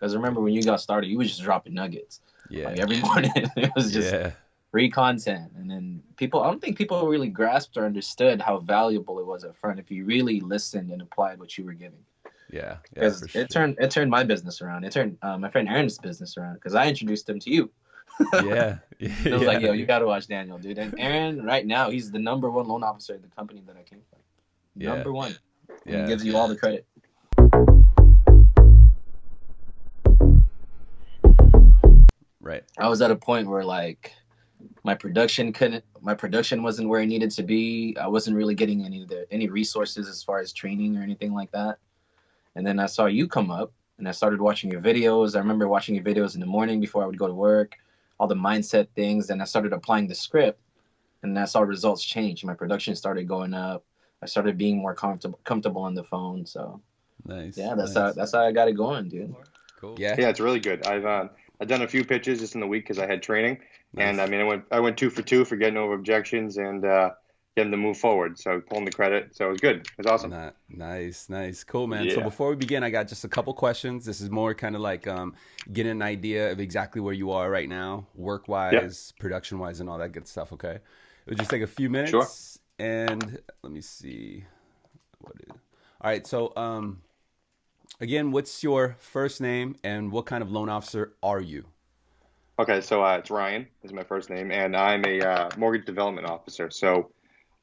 Because remember when you got started, you was just dropping nuggets. Yeah. Like every morning, it was just yeah. free content, and then people. I don't think people really grasped or understood how valuable it was up front if you really listened and applied what you were giving. Yeah. Yeah. Because for it sure. turned it turned my business around. It turned uh, my friend Aaron's business around because I introduced him to you. yeah. Yeah. I was like, yo, you got to watch Daniel, dude. And Aaron, right now, he's the number one loan officer at the company that I came from. Yeah. Number one. And Yeah. He gives you all the credit. Right. I was at a point where like my production couldn't my production wasn't where it needed to be. I wasn't really getting any of the any resources as far as training or anything like that. And then I saw you come up and I started watching your videos. I remember watching your videos in the morning before I would go to work, all the mindset things. And I started applying the script and I saw results change. My production started going up. I started being more comfortable comfortable on the phone. So Nice. yeah, that's nice. how that's how I got it going, dude. cool. Yeah, it's really good. I've uh, I've done a few pitches just in the week because I had training, and I mean I went I went two for two for getting over objections and uh, getting to move forward. So pulling the credit, so it was good. It was awesome. Ni- Nice, nice, cool, man. So before we begin, I got just a couple questions. This is more kind of like um, getting an idea of exactly where you are right now, work wise, production wise, and all that good stuff. Okay, it would just take a few minutes. Sure. And let me see. What is? All right. So um, again, what's your first name and what kind of loan officer are you? Okay, so uh, it's Ryan is my first name, and I'm a uh, mortgage development officer. So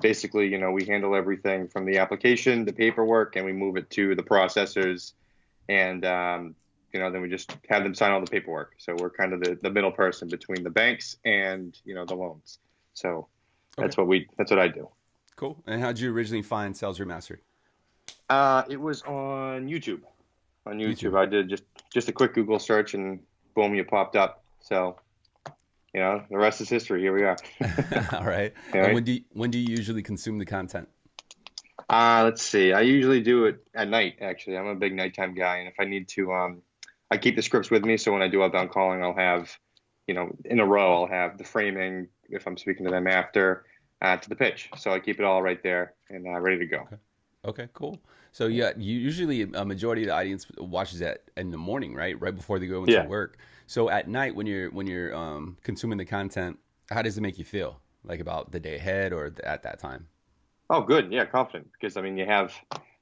basically, you know, we handle everything from the application, the paperwork, and we move it to the processors, and um, you know, then we just have them sign all the paperwork. So we're kind of the, the middle person between the banks and you know the loans. So that's what we that's what I do. Cool. And how did you originally find Sales Remastered? Uh, it was on YouTube. On YouTube, YouTube. I did just just a quick Google search, and boom, you popped up. So, you know, the rest is history. Here we are. all right. All And when do you, when do you usually consume the content? Uh, let's see. I usually do it at night. Actually, I'm a big nighttime guy, and if I need to, um, I keep the scripts with me. So when I do outbound calling, I'll have, you know, in a row, I'll have the framing if I'm speaking to them after, uh, to the pitch. So I keep it all right there and uh, ready to go. Okay, cool. So yeah, usually a majority of the audience watches that in the morning, right? Right before they go into Yeah. work. So at night when you're when you're um, consuming the content, how does it make you feel? Like about the day ahead or at that time? Oh, good. Yeah, confident because I mean, you have,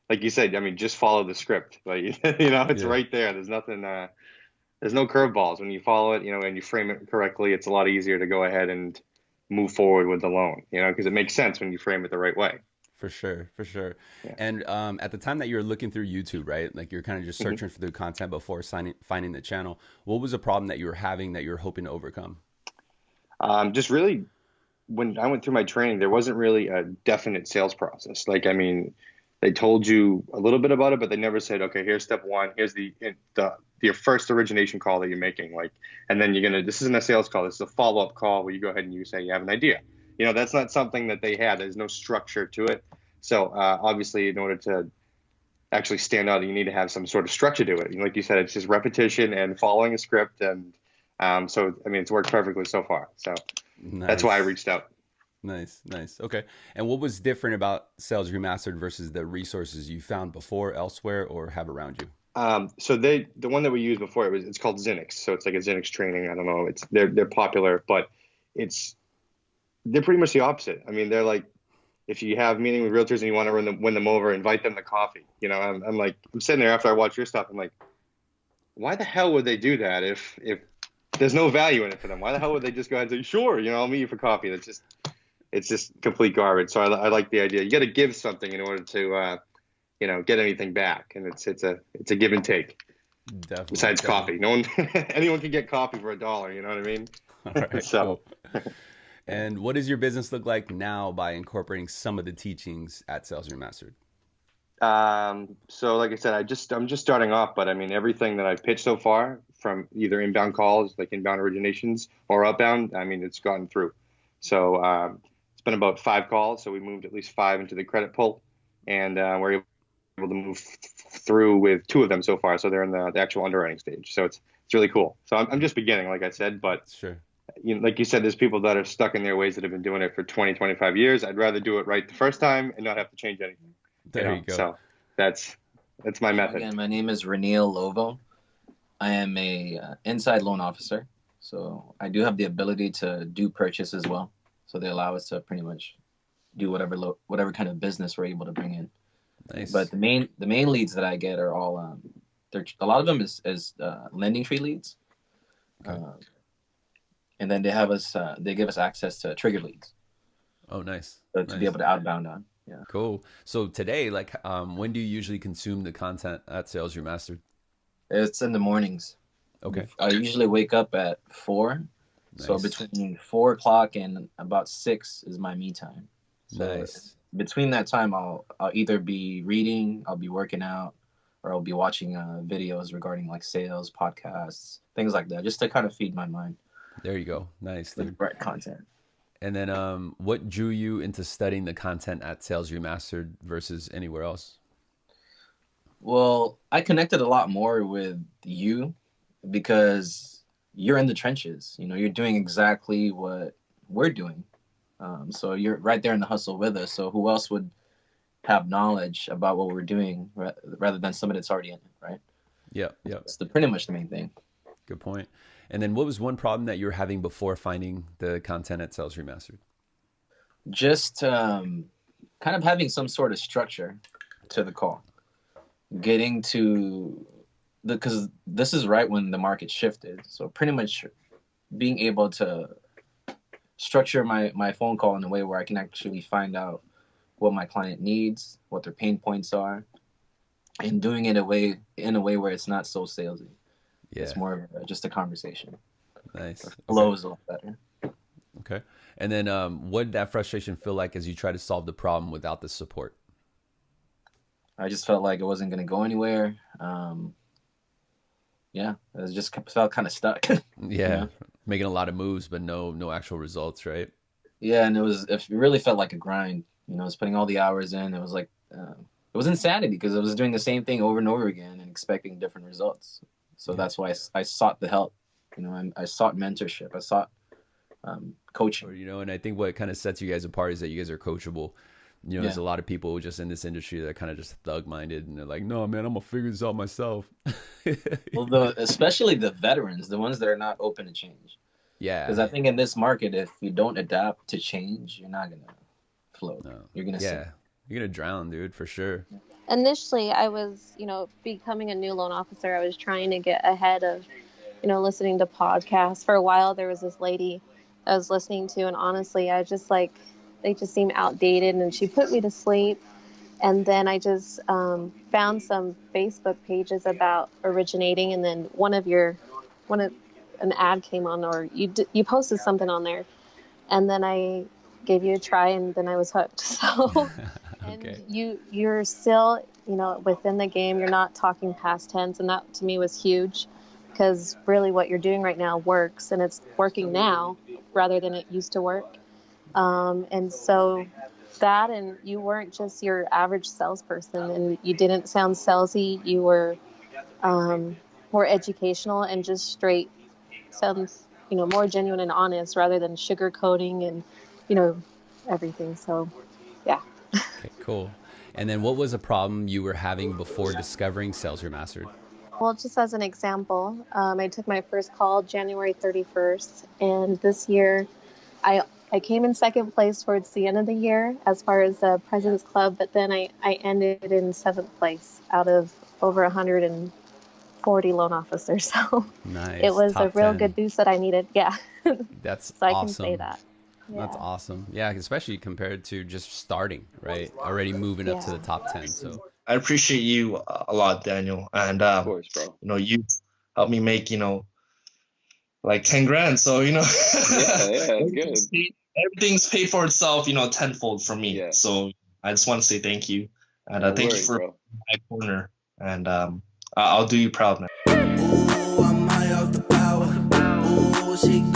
like you said, I mean, just follow the script. Like you know, it's Yeah. right there. There's nothing. Uh, there's no curveballs when you follow it. You know, and you frame it correctly. It's a lot easier to go ahead and move forward with the loan. You know, because it makes sense when you frame it the right way. For sure, for sure. Yeah. And um, at the time that you were looking through YouTube, right? Like you're kind of just Mhm. searching for the content before signing, finding the channel. What was a problem that you were having that you were hoping to overcome? Um, just really, when I went through my training, there wasn't really a definite sales process. Like, I mean, they told you a little bit about it, but they never said, okay, here's step one. Here's the the your first origination call that you're making. Like, and then you're gonna. This isn't a sales call. This is a follow up call where you go ahead and you say you have an idea. You know, that's not something that they had. There's no structure to it. So uh, obviously, in order to actually stand out, you need to have some sort of structure to it. And like you said, it's just repetition and following a script. And um, so, I mean, it's worked perfectly so far. So that's why I reached out. Nice, nice. Okay. And what was different about Sales Remastered versus the resources you found before elsewhere or have around you? Um, so they, the one that we used before, it was it's called Xinnix. So it's like a Xinnix training. I don't know. It's they're they're popular, but it's they're pretty much the opposite. I mean, they're like if you have meeting with realtors and you want to win them, win them over, invite them to coffee. You know, I'm, I'm like I'm sitting there after I watch your stuff. I'm like, why the hell would they do that if if there's no value in it for them? Why the hell would they just go ahead and say, sure, you know, I'll meet you for coffee? That's just it's just complete garbage. So I, I like the idea. You got to give something in order to uh, you know get anything back, and it's it's a it's a give and take. Definitely. Besides definitely. coffee, no one anyone can get coffee for a dollar. You know what I mean? All right, So- cool. And what does your business look like now by incorporating some of the teachings at Sales Remastered? Um, so like I said, I just I'm just starting off, but I mean everything that I've pitched so far, from either inbound calls, like inbound originations, or outbound, I mean it's gotten through. So um, it's been about five calls, so we moved at least five into the credit pull, and uh, we're able to move th- through with two of them so far. So they're in the, the actual underwriting stage. So it's it's really cool. So I'm, I'm just beginning, like I said, but Sure. You know, like you said, there's people that are stuck in their ways that have been doing it for 20, 25 years. I'd rather do it right the first time and not have to change anything. There know? you go. So that's that's my method. Again, my name is Raneal Lovo. I am a uh, inside loan officer, so I do have the ability to do purchase as well. So they allow us to pretty much do whatever lo- whatever kind of business we're able to bring in. Nice. But the main the main leads that I get are all um, they're a lot of them is is uh, LendingTree leads. Okay. Uh, and then they have us uh, they give us access to trigger leads oh, nice. so to Nice. be able to outbound on. Yeah. Cool. So today, like, um, when do you usually consume the content at Sales Remastered? It's in the mornings. Okay. I usually wake up at four. So between four o'clock and about six is my me time. So Nice. between that time, I'll I'll either be reading, I'll be working out, or I'll be watching uh, videos regarding like sales, podcasts, things like that, just to kind of feed my mind There you go. Nice. dude. right content. And then, um, what drew you into studying the content at Sales Remastered versus anywhere else? Well, I connected a lot more with you because you're in the trenches. You know, you're doing exactly what we're doing. Um, so you're right there in the hustle with us. So who else would have knowledge about what we're doing rather than somebody that's already in it, right? Yeah, yeah. That's the pretty much the main thing. Good point. And then, what was one problem that you were having before finding the content at Sales Remastered? Just um, kind of having some sort of structure to the call, getting to the because this is right when the market shifted. So pretty much being able to structure my my phone call in a way where I can actually find out what my client needs, what their pain points are, and doing it a way in a way where it's not so salesy. Yeah. It's more of a, just a conversation. Nice. Okay. Flows a lot better. Okay. And then, um, what did that frustration feel like as you try to solve the problem without the support? I just felt like it wasn't going to go anywhere. Um, yeah, it was just felt kind of stuck. Yeah. Yeah. Making a lot of moves, but no, no actual results, right? yeah, and it was if it really felt like a grind. You know, I was putting all the hours in. It was like uh, it was insanity because I was doing the same thing over and over again and expecting different results. So Yeah. that's why I sought the help. You know, I, I sought mentorship. I sought um, coaching. Or, you know, and I think what kind of sets you guys apart is that you guys are coachable. You know, there's a lot of people just in this industry that are kind of just thug minded and they're like, no, man, I'm gonna figure this out myself. Well, the, especially the veterans, the ones that are not open to change. yeah. Because I think in this market, if you don't adapt to change, you're not gonna float. No. You're gonna Yeah. sink. You're gonna drown, dude, for sure. initially i was you know becoming a new loan officer. I was trying to get ahead of you know listening to podcasts. For a while there was this lady i was listening to and honestly i just like they just seem outdated and she put me to sleep. And then i just um, found some facebook pages about originating and then one of your one of an ad came on or you d- you posted something on there. And then i gave you a try and then i was hooked so and okay. you you're still you know within the game you're not talking past tense and that to me was huge because really what you're doing right now works and it's working now rather than it used to work. Um, and so that and you weren't just your average salesperson and you didn't sound salesy you were um, more educational and just straight sounds you know more genuine and honest rather than sugarcoating and you know everything. So yeah Okay, cool. And then what was a problem you were having before discovering Sales Remastered? Well, just as an example, um, I took my first call January 31st, and this year I I came in second place towards the end of the year as far as the President's Club, but then I, I ended in seventh place out of over 140 loan officers. So Nice. it was a real 10. good boost that I needed. Yeah, That's so That's I awesome. can say that. That's awesome. Yeah, especially compared to just starting, right? Already moving up to the top 10. So, I appreciate you a lot, Daniel, and Of um, course, bro. you know you helped me make you know like ten grand. So you know, Yeah, yeah, good. everything's paid, for itself. You know, tenfold for me. Yeah. So I just want to say thank you, and uh, No thank worries, you for bro. my corner, and um, I- I'll do you proud, man. Ooh,